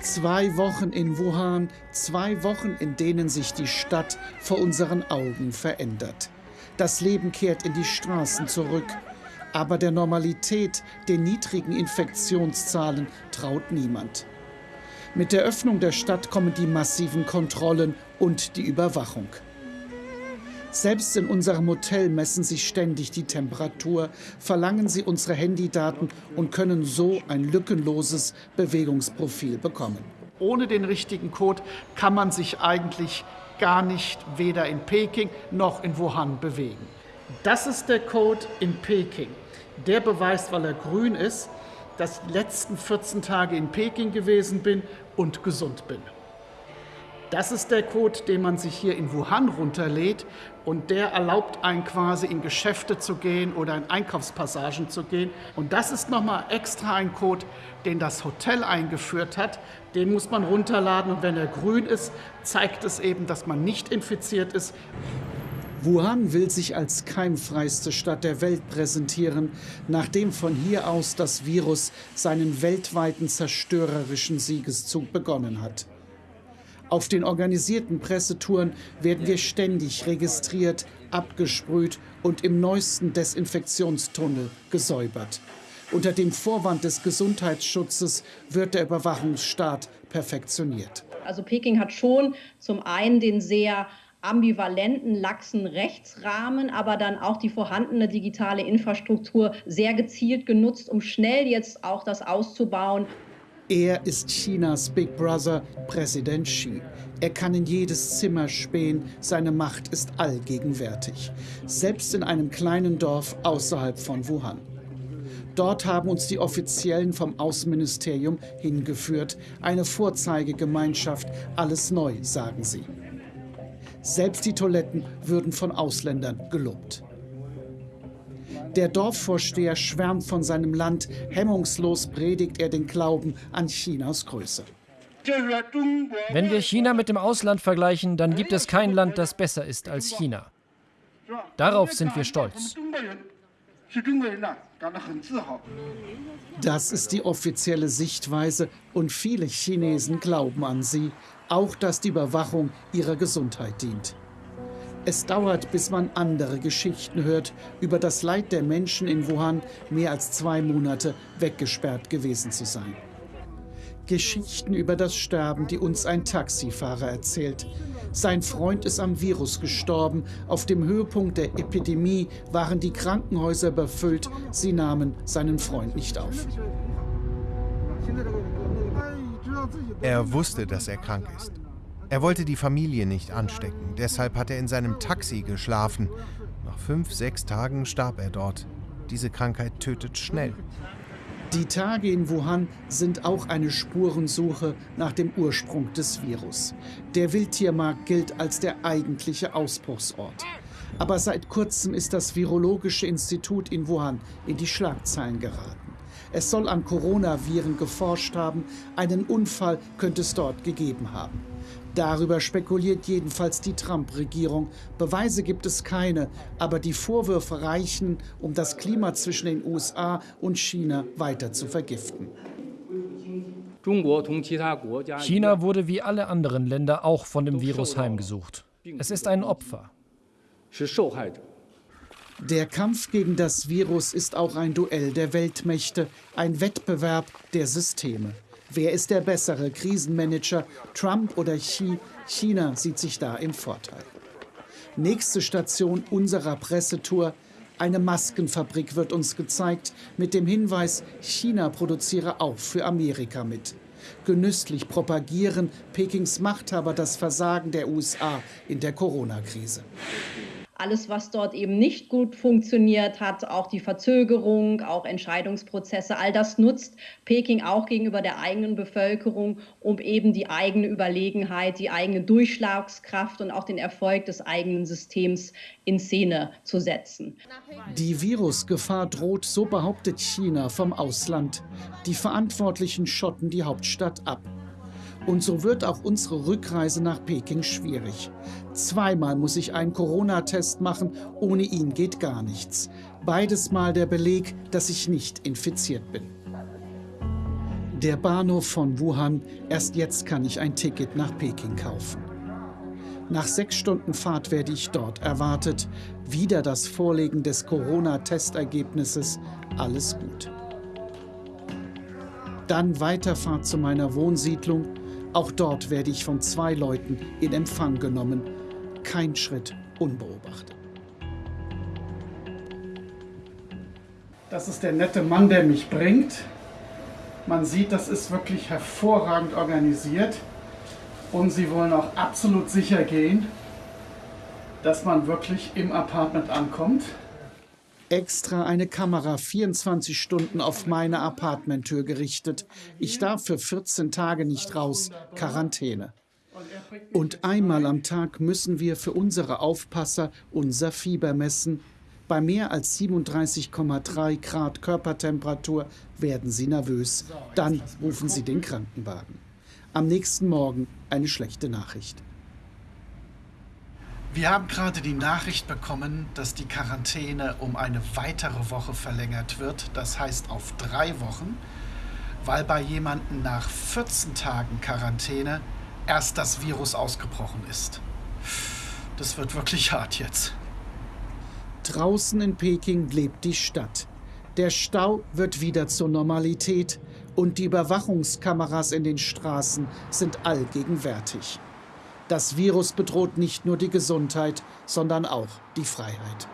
Zwei Wochen in Wuhan, zwei Wochen, in denen sich die Stadt vor unseren Augen verändert. Das Leben kehrt in die Straßen zurück. Aber der Normalität, den niedrigen Infektionszahlen traut niemand. Mit der Öffnung der Stadt kommen die massiven Kontrollen und die Überwachung. Selbst in unserem Hotel messen sie ständig die Temperatur, verlangen sie unsere Handydaten und können so ein lückenloses Bewegungsprofil bekommen. Ohne den richtigen Code kann man sich eigentlich gar nicht weder in Peking noch in Wuhan bewegen. Das ist der Code in Peking. Der beweist, weil er grün ist, dass ich die letzten 14 Tage in Peking gewesen bin und gesund bin. Das ist der Code, den man sich hier in Wuhan runterlädt und der erlaubt einen quasi in Geschäfte zu gehen oder in Einkaufspassagen zu gehen. Und das ist nochmal extra ein Code, den das Hotel eingeführt hat. Den muss man runterladen und wenn er grün ist, zeigt es eben, dass man nicht infiziert ist. Wuhan will sich als keimfreiste Stadt der Welt präsentieren, nachdem von hier aus das Virus seinen weltweiten zerstörerischen Siegeszug begonnen hat. Auf den organisierten Pressetouren werden wir ständig registriert, abgesprüht und im neuesten Desinfektionstunnel gesäubert. Unter dem Vorwand des Gesundheitsschutzes wird der Überwachungsstaat perfektioniert. Also Peking hat schon zum einen den sehr ambivalenten, laxen Rechtsrahmen, aber dann auch die vorhandene digitale Infrastruktur sehr gezielt genutzt, um schnell jetzt auch das auszubauen. Er ist Chinas Big Brother, Präsident Xi. Er kann in jedes Zimmer spähen, seine Macht ist allgegenwärtig, selbst in einem kleinen Dorf außerhalb von Wuhan. Dort haben uns die Offiziellen vom Außenministerium hingeführt, eine Vorzeigegemeinschaft, alles neu, sagen sie. Selbst die Toiletten würden von Ausländern gelobt. Der Dorfvorsteher schwärmt von seinem Land, hemmungslos predigt er den Glauben an Chinas Größe. Wenn wir China mit dem Ausland vergleichen, dann gibt es kein Land, das besser ist als China. Darauf sind wir stolz. Das ist die offizielle Sichtweise und viele Chinesen glauben an sie, auch dass die Überwachung ihrer Gesundheit dient. Es dauert, bis man andere Geschichten hört über das Leid der Menschen in Wuhan, mehr als zwei Monate weggesperrt gewesen zu sein. Geschichten über das Sterben, die uns ein Taxifahrer erzählt. Sein Freund ist am Virus gestorben. Auf dem Höhepunkt der Epidemie waren die Krankenhäuser überfüllt. Sie nahmen seinen Freund nicht auf. Er wusste, dass er krank ist. Er wollte die Familie nicht anstecken, deshalb hat er in seinem Taxi geschlafen. Nach fünf, sechs Tagen starb er dort. Diese Krankheit tötet schnell. Die Tage in Wuhan sind auch eine Spurensuche nach dem Ursprung des Virus. Der Wildtiermarkt gilt als der eigentliche Ausbruchsort. Aber seit kurzem ist das Virologische Institut in Wuhan in die Schlagzeilen geraten. Es soll an Coronaviren geforscht haben, einen Unfall könnte es dort gegeben haben. Darüber spekuliert jedenfalls die Trump-Regierung. Beweise gibt es keine, aber die Vorwürfe reichen, um das Klima zwischen den USA und China weiter zu vergiften. China wurde wie alle anderen Länder auch von dem Virus heimgesucht. Es ist ein Opfer. Der Kampf gegen das Virus ist auch ein Duell der Weltmächte, ein Wettbewerb der Systeme. Wer ist der bessere Krisenmanager, Trump oder Xi? China sieht sich da im Vorteil. Nächste Station unserer Pressetour. Eine Maskenfabrik wird uns gezeigt mit dem Hinweis, China produziere auch für Amerika mit. Genüsslich propagieren Pekings Machthaber das Versagen der USA in der Corona-Krise alles, was dort eben nicht gut funktioniert hat, auch die Verzögerung, auch Entscheidungsprozesse, all das nutzt Peking auch gegenüber der eigenen Bevölkerung, um eben die eigene Überlegenheit, die eigene Durchschlagskraft und auch den Erfolg des eigenen Systems in Szene zu setzen. Die Virusgefahr droht, so behauptet China vom Ausland. Die Verantwortlichen schotten die Hauptstadt ab. Und so wird auch unsere Rückreise nach Peking schwierig. Zweimal muss ich einen Corona-Test machen, ohne ihn geht gar nichts. Beides Mal der Beleg, dass ich nicht infiziert bin. Der Bahnhof von Wuhan, erst jetzt kann ich ein Ticket nach Peking kaufen. Nach sechs Stunden Fahrt werde ich dort erwartet. Wieder das Vorlegen des Corona-Testergebnisses. Alles gut. Dann Weiterfahrt zu meiner Wohnsiedlung. Auch dort werde ich von zwei Leuten in Empfang genommen. Kein Schritt unbeobachtet. Das ist der nette Mann, der mich bringt. Man sieht, das ist wirklich hervorragend organisiert. Und sie wollen auch absolut sicher gehen, dass man wirklich im Apartment ankommt. Extra eine Kamera 24 Stunden auf meine Apartmenttür gerichtet. Ich darf für 14 Tage nicht raus. Quarantäne. Und einmal am Tag müssen wir für unsere Aufpasser unser Fieber messen. Bei mehr als 37,3 Grad Körpertemperatur werden sie nervös. Dann rufen sie den Krankenwagen. Am nächsten Morgen eine schlechte Nachricht. Wir haben gerade die Nachricht bekommen, dass die Quarantäne um eine weitere Woche verlängert wird, das heißt auf drei Wochen, weil bei jemandem nach 14 Tagen Quarantäne erst das Virus ausgebrochen ist. Das wird wirklich hart jetzt. Draußen in Peking lebt die Stadt. Der Stau wird wieder zur Normalität und die Überwachungskameras in den Straßen sind allgegenwärtig. Das Virus bedroht nicht nur die Gesundheit, sondern auch die Freiheit.